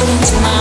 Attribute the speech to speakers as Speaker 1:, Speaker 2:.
Speaker 1: listen to my